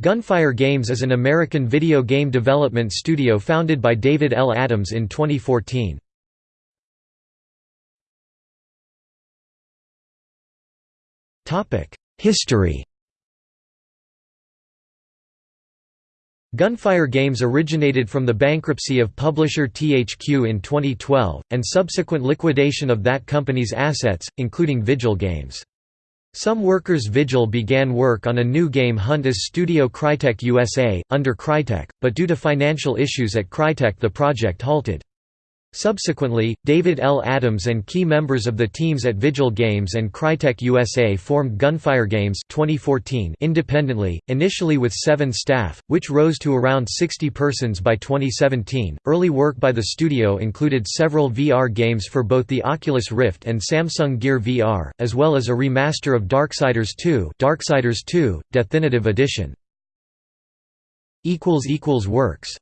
Gunfire Games is an American video game development studio founded by David L. Adams in 2014. History Gunfire Games originated from the bankruptcy of publisher THQ in 2012, and subsequent liquidation of that company's assets, including Vigil Games. Some workers Vigil began work on a new game Hunt as Studio Crytek USA, under Crytek, but due to financial issues at Crytek the project halted. Subsequently, David L. Adams and key members of the teams at Vigil Games and Crytek USA formed Gunfire Games 2014 independently, initially with seven staff, which rose to around 60 persons by 2017. Early work by the studio included several VR games for both the Oculus Rift and Samsung Gear VR, as well as a remaster of Darksiders 2, Darksiders 2 Definitive Edition. Works